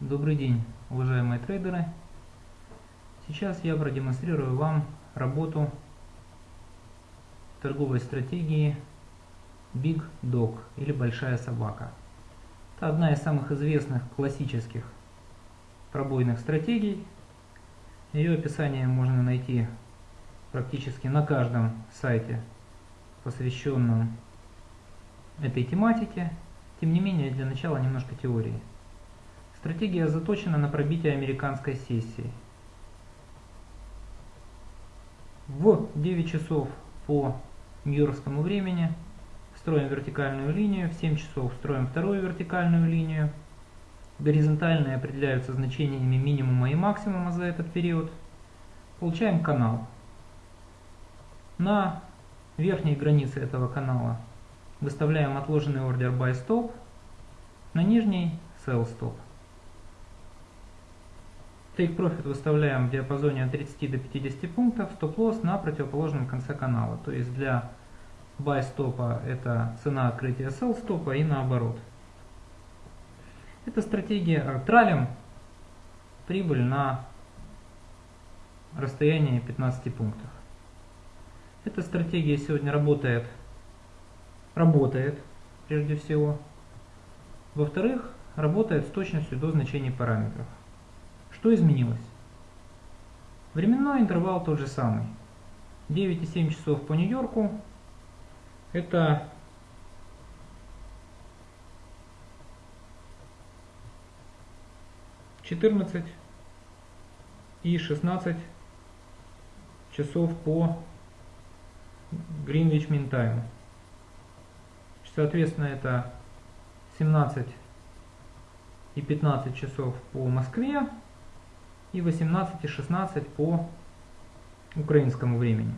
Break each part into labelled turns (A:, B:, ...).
A: Добрый день, уважаемые трейдеры. Сейчас я продемонстрирую вам работу торговой стратегии Big Dog или Большая собака. Это одна из самых известных классических пробойных стратегий. Ее описание можно найти практически на каждом сайте, посвященном этой тематике. Тем не менее, для начала немножко теории. Стратегия заточена на пробитие американской сессии. В 9 часов по нью-йоркскому времени строим вертикальную линию, в 7 часов строим вторую вертикальную линию. Горизонтальные определяются значениями минимума и максимума за этот период. Получаем канал. На верхней границе этого канала выставляем отложенный ордер buy stop, на нижней sell stop. Take Profit выставляем в диапазоне от 30 до 50 пунктов, стоп-лосс на противоположном конце канала. То есть для buy стопа это цена открытия sell стопа и наоборот. Это стратегия э, тралим прибыль на расстоянии 15 пунктов. Эта стратегия сегодня работает, работает прежде всего. Во-вторых, работает с точностью до значений параметров. Что изменилось? Временной интервал тот же самый. 9,7 часов по Нью-Йорку. Это четырнадцать и шестнадцать часов по Greenwich Mean Time. Соответственно, это 17 и 15 часов по Москве и 18 и 16 по украинскому времени.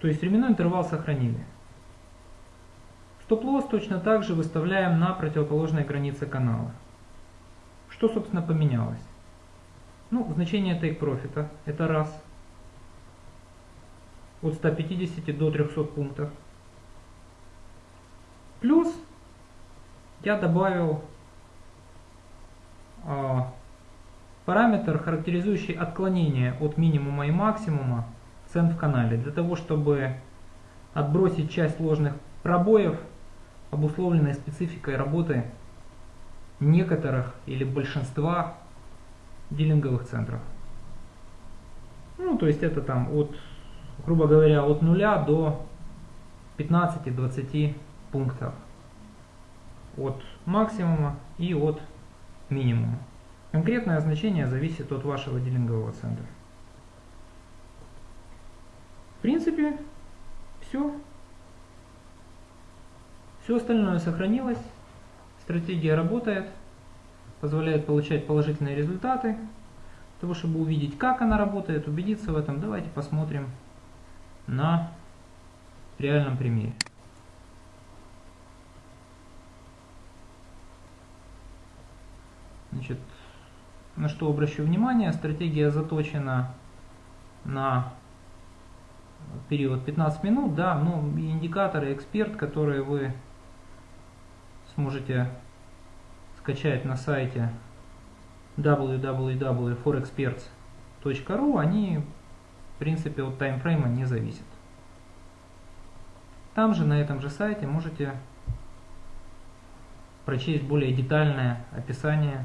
A: То есть временной интервал сохранили. Стоп-лосс точно так же выставляем на противоположной границе канала. Что, собственно, поменялось? Ну, значение take профита это раз. От 150 до 300 пунктов. Плюс я добавил параметр, характеризующий отклонение от минимума и максимума цен в канале, для того, чтобы отбросить часть ложных пробоев, обусловленной спецификой работы некоторых или большинства дилинговых центров. Ну, то есть это там от, грубо говоря, от 0 до 15-20 пунктов от максимума и от минимума. Конкретное значение зависит от вашего дилингового центра. В принципе, все. Все остальное сохранилось. Стратегия работает, позволяет получать положительные результаты. Для того, чтобы увидеть, как она работает, убедиться в этом, давайте посмотрим на реальном примере. Значит, на что обращу внимание, стратегия заточена на период 15 минут, да, ну, индикаторы эксперт, которые вы сможете скачать на сайте www.forexperts.ru, они в принципе от таймфрейма не зависят. Там же, на этом же сайте, можете прочесть более детальное описание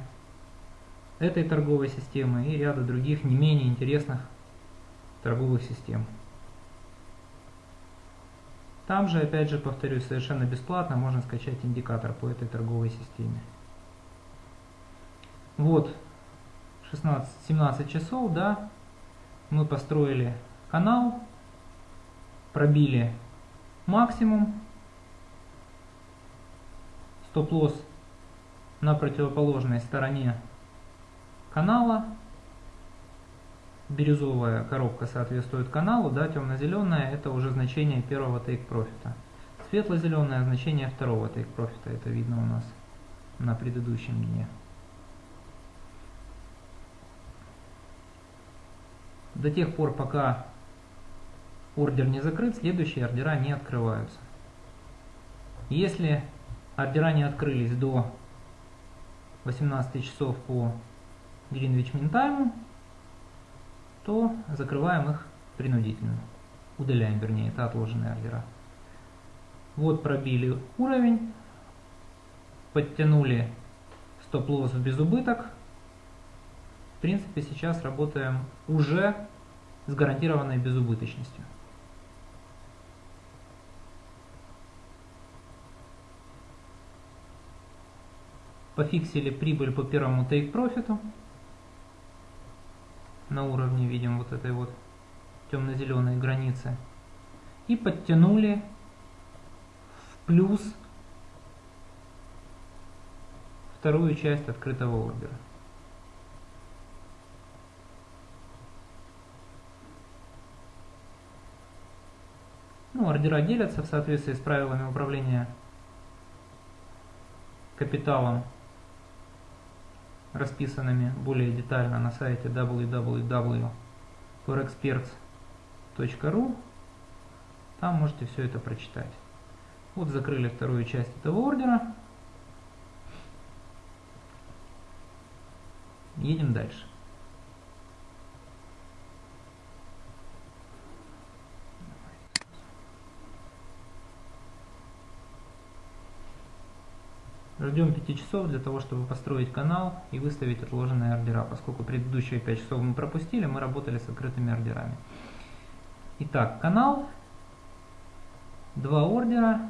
A: этой торговой системы и ряда других не менее интересных торговых систем. Там же, опять же, повторюсь, совершенно бесплатно можно скачать индикатор по этой торговой системе. Вот, 16-17 часов, да, мы построили канал, пробили максимум, стоп-лосс на противоположной стороне канала. Бирюзовая коробка соответствует каналу, да, темно-зеленая это уже значение первого take профита. Светло-зеленое значение второго take профита, это видно у нас на предыдущем дне. До тех пор, пока ордер не закрыт, следующие ордера не открываются. Если ордера не открылись до 18 часов по Greenwich Mean Time, то закрываем их принудительно. Удаляем, вернее, это отложенные ордера. Вот пробили уровень, подтянули стоп-лосс в безубыток. В принципе, сейчас работаем уже с гарантированной безубыточностью. Пофиксили прибыль по первому take профиту. На уровне видим вот этой вот темно-зеленой границы. И подтянули в плюс вторую часть открытого ордера. Ну, ордера делятся в соответствии с правилами управления капиталом, расписанными более детально на сайте www.forexperts.ru. Там можете все это прочитать. Вот закрыли вторую часть этого ордера. Едем дальше. Ждем 5 часов для того, чтобы построить канал и выставить отложенные ордера. Поскольку предыдущие 5 часов мы пропустили, мы работали с открытыми ордерами. Итак, канал, два ордера.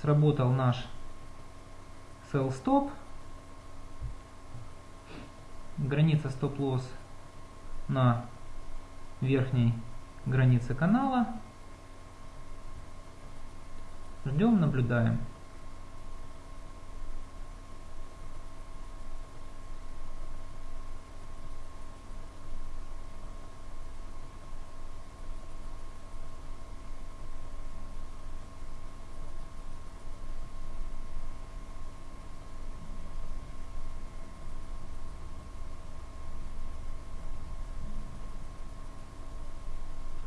A: Сработал наш sell stop. Граница стоп-лосс на верхней границе канала. Ждем, наблюдаем.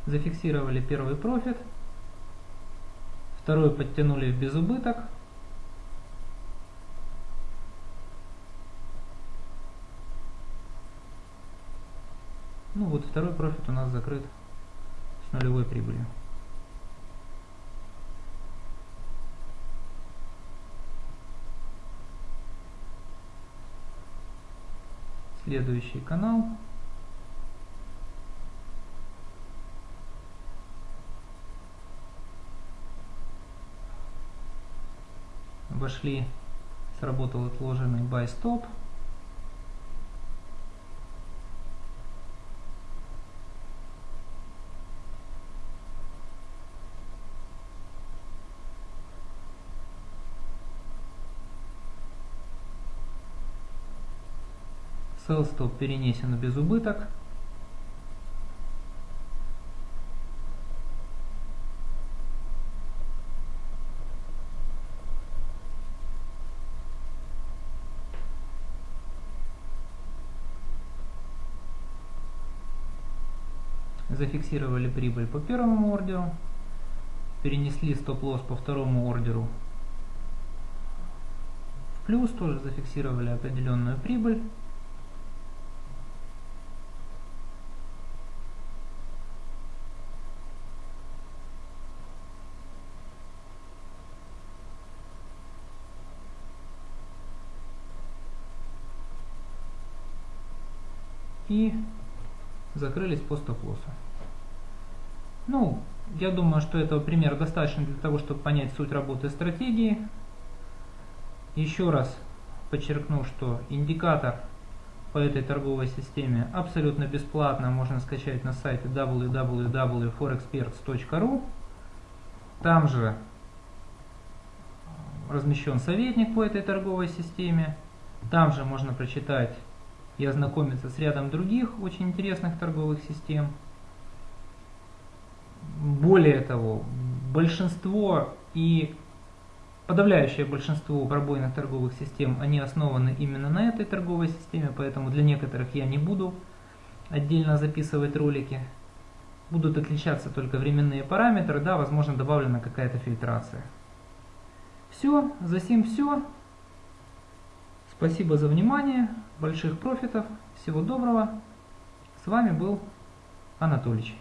A: Зафиксировали первый профит, второй подтянули в безубыток, Ну вот второй профит у нас закрыт с нулевой прибылью. Следующий канал. Вошли, сработал отложенный buy stop. Sell stop перенесен без убыток. Зафиксировали прибыль по первому ордеру, перенесли стоп-лосс по второму ордеру в плюс, тоже зафиксировали определенную прибыль. И закрылись по стоп-лоссу. Ну, я думаю, что этого примера достаточно для того, чтобы понять суть работы стратегии. Еще раз подчеркну, что индикатор по этой торговой системе абсолютно бесплатно можно скачать на сайте www.forexperts.ru. Там же размещен советник по этой торговой системе. Там же можно прочитать и ознакомиться с рядом других очень интересных торговых систем. Более того, большинство и подавляющее большинство пробойных торговых систем, они основаны именно на этой торговой системе, поэтому для некоторых я не буду отдельно записывать ролики. Будут отличаться только временные параметры, да, возможно добавлена какая-то фильтрация. Все, за сим все. Спасибо за внимание, больших профитов, всего доброго. С вами был Анатолич.